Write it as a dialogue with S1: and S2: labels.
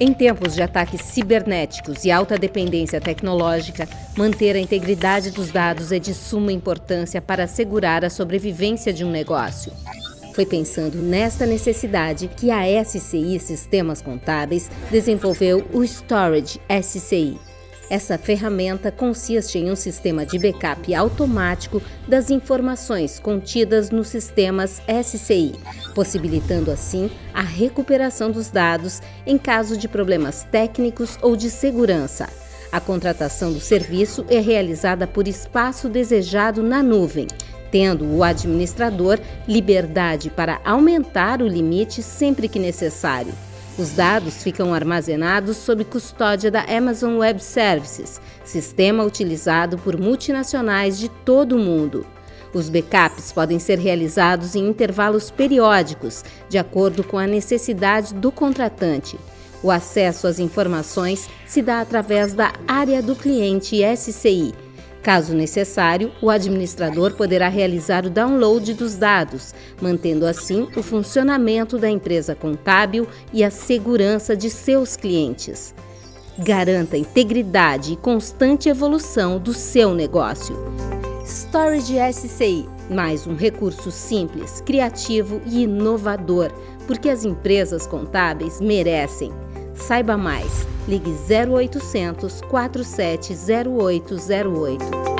S1: Em tempos de ataques cibernéticos e alta dependência tecnológica, manter a integridade dos dados é de suma importância para assegurar a sobrevivência de um negócio. Foi pensando nesta necessidade que a SCI Sistemas Contábeis desenvolveu o Storage SCI. Essa ferramenta consiste em um sistema de backup automático das informações contidas nos sistemas SCI, possibilitando assim a recuperação dos dados em caso de problemas técnicos ou de segurança. A contratação do serviço é realizada por espaço desejado na nuvem, tendo o administrador liberdade para aumentar o limite sempre que necessário. Os dados ficam armazenados sob custódia da Amazon Web Services, sistema utilizado por multinacionais de todo o mundo. Os backups podem ser realizados em intervalos periódicos, de acordo com a necessidade do contratante. O acesso às informações se dá através da área do cliente SCI, Caso necessário, o administrador poderá realizar o download dos dados, mantendo assim o funcionamento da empresa contábil e a segurança de seus clientes. Garanta integridade e constante evolução do seu negócio. Storage SCI, mais um recurso simples, criativo e inovador, porque as empresas contábeis merecem. Saiba mais. Ligue 0800 470808.